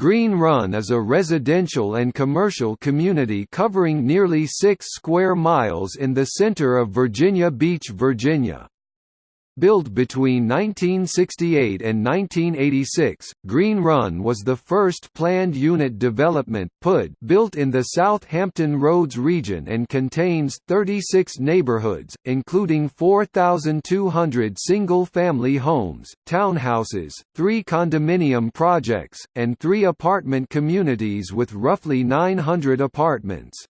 Green Run is a residential and commercial community covering nearly 6 square miles in the center of Virginia Beach, Virginia. Built between 1968 and 1986, Green Run was the first planned unit development PUD built in the South Hampton Roads region and contains 36 neighborhoods, including 4,200 single-family homes, townhouses, three condominium projects, and three apartment communities with roughly 900 apartments.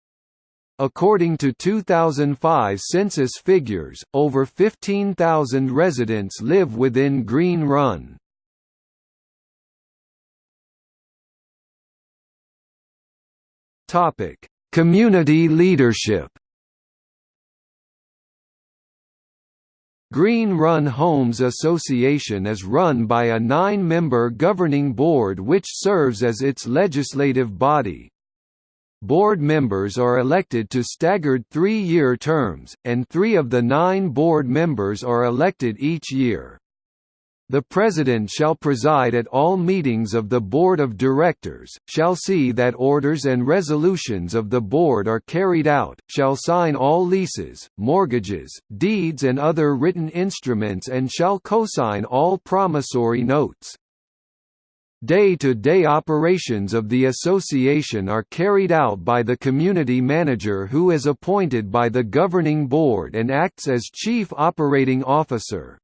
According to 2005 census figures, over 15,000 residents live within Green Run. Topic: Community leadership. Green Run Homes Association is run by a nine-member governing board which serves as its legislative body. Board members are elected to staggered three-year terms, and three of the nine board members are elected each year. The President shall preside at all meetings of the Board of Directors, shall see that orders and resolutions of the Board are carried out, shall sign all leases, mortgages, deeds and other written instruments and shall cosign all promissory notes. Day-to-day -day operations of the association are carried out by the community manager who is appointed by the governing board and acts as chief operating officer.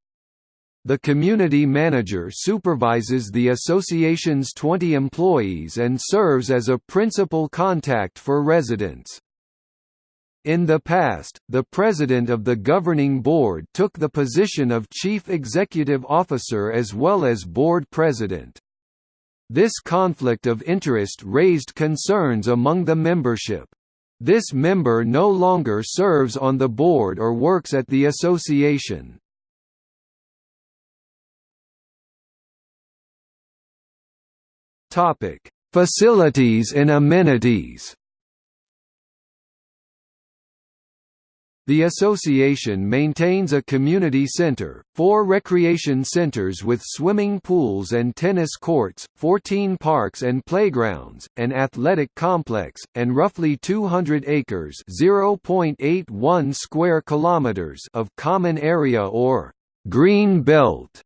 The community manager supervises the association's 20 employees and serves as a principal contact for residents. In the past, the president of the governing board took the position of chief executive officer as well as board president. This conflict of interest raised concerns among the membership. This member no longer serves on the board or works at the association. Facilities and amenities The association maintains a community center, four recreation centers with swimming pools and tennis courts, 14 parks and playgrounds, an athletic complex, and roughly 200 acres (0.81 square kilometers) of common area or green belt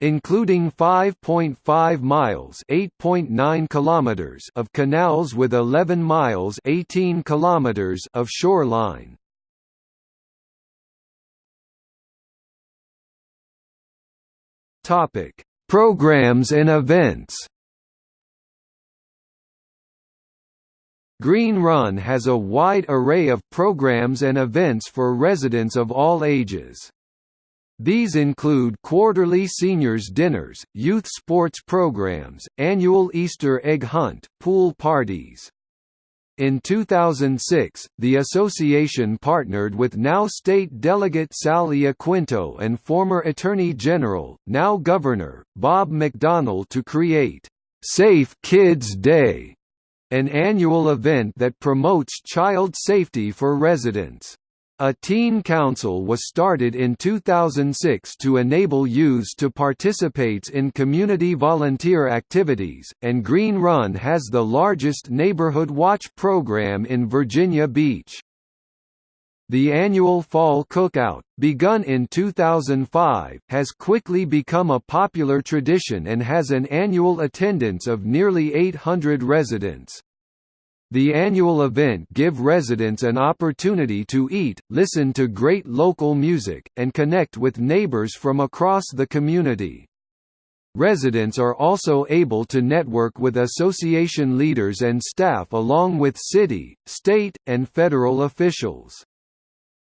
including 5.5 miles (8.9 kilometers) of canals with 11 miles (18 kilometers) of shoreline. Topic: Programs and events. Green Run has a wide array of programs and events for residents of all ages. These include quarterly seniors dinners, youth sports programs, annual Easter egg hunt, pool parties, in 2006, the association partnered with now State Delegate Sal Iaquinto and former Attorney General, now Governor, Bob McDonnell to create Safe Kids Day, an annual event that promotes child safety for residents. A teen council was started in 2006 to enable youths to participate in community volunteer activities, and Green Run has the largest neighborhood watch program in Virginia Beach. The annual Fall Cookout, begun in 2005, has quickly become a popular tradition and has an annual attendance of nearly 800 residents. The annual event give residents an opportunity to eat, listen to great local music, and connect with neighbors from across the community. Residents are also able to network with association leaders and staff along with city, state, and federal officials.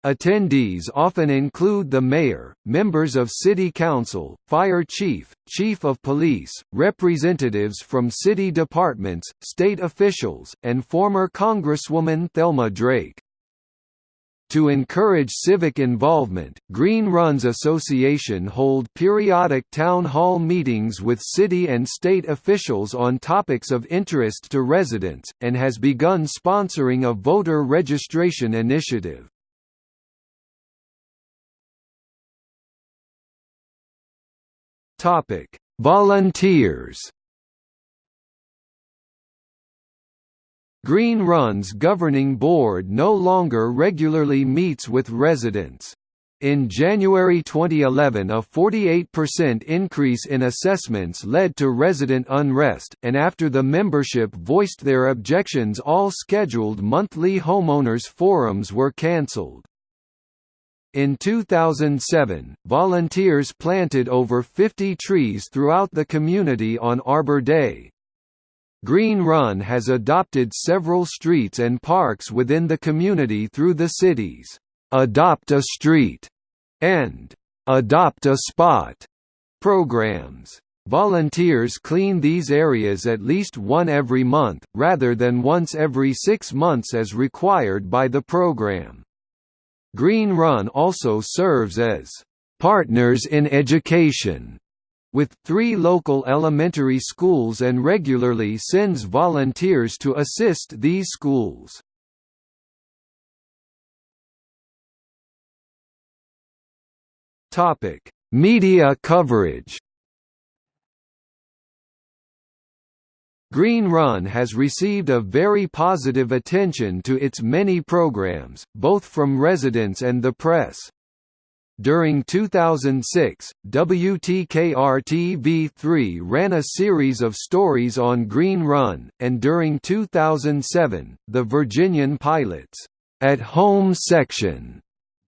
Attendees often include the mayor, members of city council, fire chief, chief of police, representatives from city departments, state officials, and former Congresswoman Thelma Drake. To encourage civic involvement, Green Runs Association hold periodic town hall meetings with city and state officials on topics of interest to residents, and has begun sponsoring a voter registration initiative. Topic: Volunteers. Green Run's governing board no longer regularly meets with residents. In January 2011 a 48% increase in assessments led to resident unrest, and after the membership voiced their objections all scheduled monthly homeowners forums were cancelled. In 2007, volunteers planted over 50 trees throughout the community on Arbor Day. Green Run has adopted several streets and parks within the community through the city's Adopt a Street and Adopt a Spot programs. Volunteers clean these areas at least one every month, rather than once every six months as required by the program. Green Run also serves as Partners in Education with three local elementary schools and regularly sends volunteers to assist these schools. Media coverage. Green Run has received a very positive attention to its many programs, both from residents and the press. During 2006, WTKR-TV3 ran a series of stories on Green Run, and during 2007, the Virginian Pilots, At Home section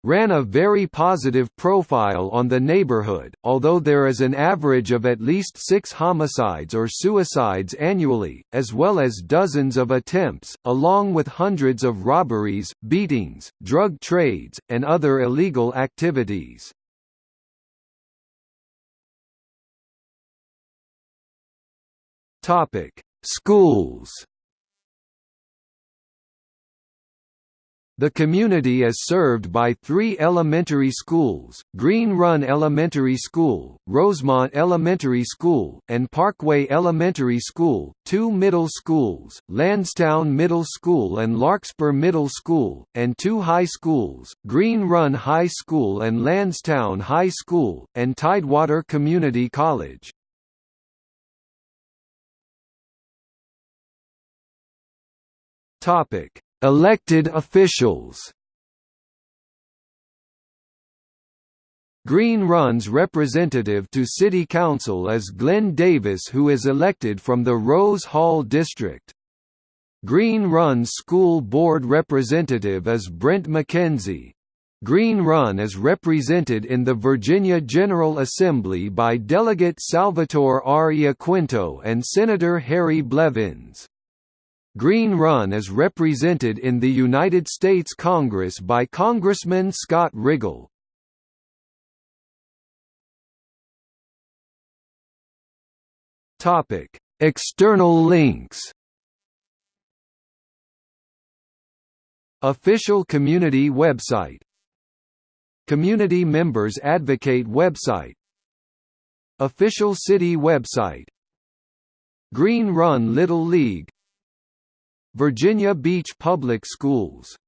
ran a very positive profile on the neighborhood, although there is an average of at least six homicides or suicides annually, as well as dozens of attempts, along with hundreds of robberies, beatings, drug trades, and other illegal activities. Schools The community is served by three elementary schools, Green Run Elementary School, Rosemont Elementary School, and Parkway Elementary School, two middle schools, Landstown Middle School and Larkspur Middle School, and two high schools, Green Run High School and Landstown High School, and Tidewater Community College. Topic Elected officials Green Run's representative to City Council is Glenn Davis who is elected from the Rose Hall District. Green Run's school board representative is Brent McKenzie. Green Run is represented in the Virginia General Assembly by Delegate Salvatore R. Iaquinto and Senator Harry Blevins. Green Run is represented in the United States Congress by Congressman Scott Rigell. Topic: External links. Official community website. Community Members Advocate website. Official city website. Green Run Little League Virginia Beach Public Schools